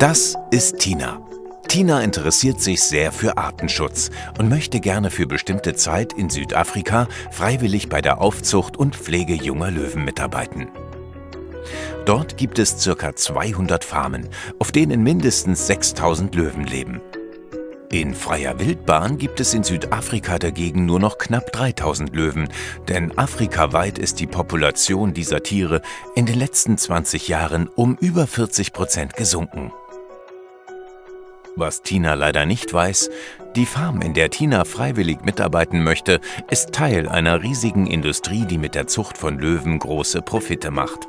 Das ist Tina. Tina interessiert sich sehr für Artenschutz und möchte gerne für bestimmte Zeit in Südafrika freiwillig bei der Aufzucht und Pflege junger Löwen mitarbeiten. Dort gibt es ca. 200 Farmen, auf denen mindestens 6000 Löwen leben. In freier Wildbahn gibt es in Südafrika dagegen nur noch knapp 3000 Löwen, denn afrikaweit ist die Population dieser Tiere in den letzten 20 Jahren um über 40 Prozent gesunken. Was Tina leider nicht weiß, die Farm, in der Tina freiwillig mitarbeiten möchte, ist Teil einer riesigen Industrie, die mit der Zucht von Löwen große Profite macht.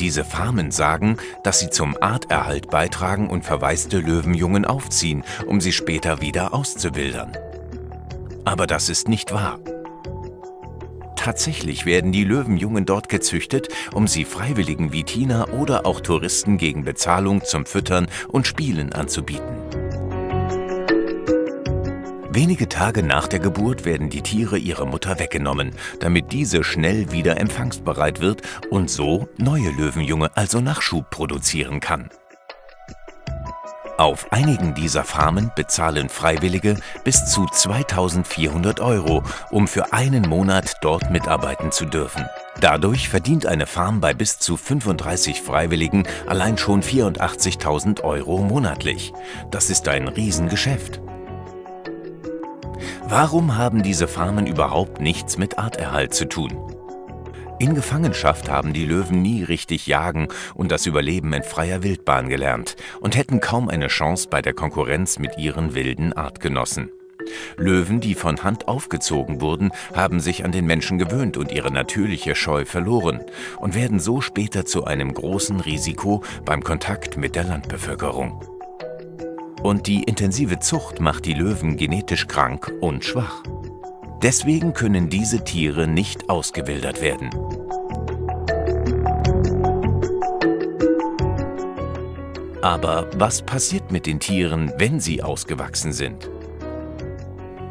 Diese Farmen sagen, dass sie zum Arterhalt beitragen und verwaiste Löwenjungen aufziehen, um sie später wieder auszuwildern. Aber das ist nicht wahr. Tatsächlich werden die Löwenjungen dort gezüchtet, um sie Freiwilligen wie Tina oder auch Touristen gegen Bezahlung zum Füttern und Spielen anzubieten. Wenige Tage nach der Geburt werden die Tiere ihrer Mutter weggenommen, damit diese schnell wieder empfangsbereit wird und so neue Löwenjunge, also Nachschub, produzieren kann. Auf einigen dieser Farmen bezahlen Freiwillige bis zu 2400 Euro, um für einen Monat dort mitarbeiten zu dürfen. Dadurch verdient eine Farm bei bis zu 35 Freiwilligen allein schon 84.000 Euro monatlich. Das ist ein Riesengeschäft. Warum haben diese Farmen überhaupt nichts mit Arterhalt zu tun? In Gefangenschaft haben die Löwen nie richtig jagen und das Überleben in freier Wildbahn gelernt und hätten kaum eine Chance bei der Konkurrenz mit ihren wilden Artgenossen. Löwen, die von Hand aufgezogen wurden, haben sich an den Menschen gewöhnt und ihre natürliche Scheu verloren und werden so später zu einem großen Risiko beim Kontakt mit der Landbevölkerung. Und die intensive Zucht macht die Löwen genetisch krank und schwach. Deswegen können diese Tiere nicht ausgewildert werden. Aber was passiert mit den Tieren, wenn sie ausgewachsen sind?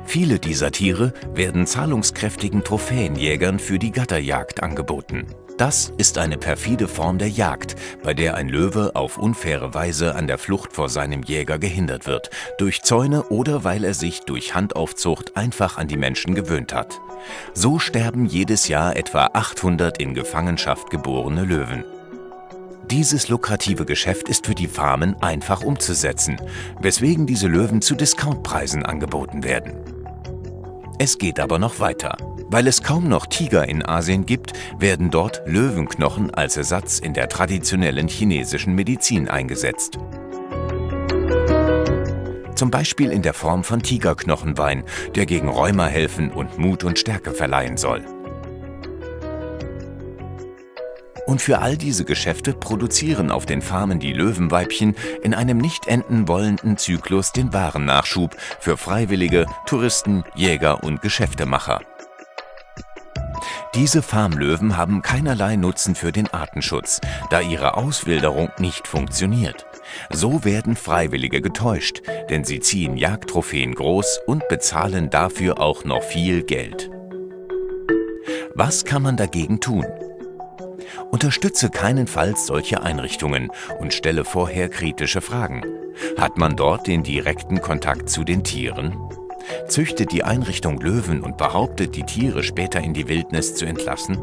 Viele dieser Tiere werden zahlungskräftigen Trophäenjägern für die Gatterjagd angeboten. Das ist eine perfide Form der Jagd, bei der ein Löwe auf unfaire Weise an der Flucht vor seinem Jäger gehindert wird, durch Zäune oder weil er sich durch Handaufzucht einfach an die Menschen gewöhnt hat. So sterben jedes Jahr etwa 800 in Gefangenschaft geborene Löwen. Dieses lukrative Geschäft ist für die Farmen einfach umzusetzen, weswegen diese Löwen zu Discountpreisen angeboten werden. Es geht aber noch weiter. Weil es kaum noch Tiger in Asien gibt, werden dort Löwenknochen als Ersatz in der traditionellen chinesischen Medizin eingesetzt. Zum Beispiel in der Form von Tigerknochenwein, der gegen Rheuma helfen und Mut und Stärke verleihen soll. Und für all diese Geschäfte produzieren auf den Farmen die Löwenweibchen in einem nicht enden wollenden Zyklus den Warennachschub für Freiwillige, Touristen, Jäger und Geschäftemacher. Diese Farmlöwen haben keinerlei Nutzen für den Artenschutz, da ihre Auswilderung nicht funktioniert. So werden Freiwillige getäuscht, denn sie ziehen Jagdtrophäen groß und bezahlen dafür auch noch viel Geld. Was kann man dagegen tun? Unterstütze keinenfalls solche Einrichtungen und stelle vorher kritische Fragen. Hat man dort den direkten Kontakt zu den Tieren? Züchtet die Einrichtung Löwen und behauptet, die Tiere später in die Wildnis zu entlassen?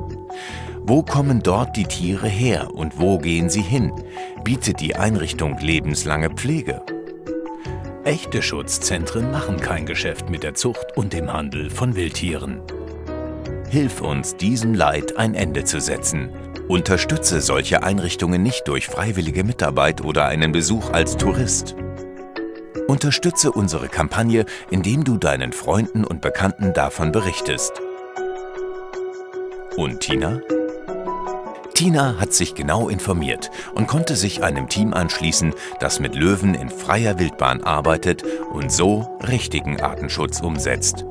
Wo kommen dort die Tiere her und wo gehen sie hin? Bietet die Einrichtung lebenslange Pflege? Echte Schutzzentren machen kein Geschäft mit der Zucht und dem Handel von Wildtieren. Hilf uns, diesem Leid ein Ende zu setzen. Unterstütze solche Einrichtungen nicht durch freiwillige Mitarbeit oder einen Besuch als Tourist. Unterstütze unsere Kampagne, indem du deinen Freunden und Bekannten davon berichtest. Und Tina? Tina hat sich genau informiert und konnte sich einem Team anschließen, das mit Löwen in freier Wildbahn arbeitet und so richtigen Artenschutz umsetzt.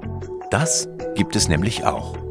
Das gibt es nämlich auch.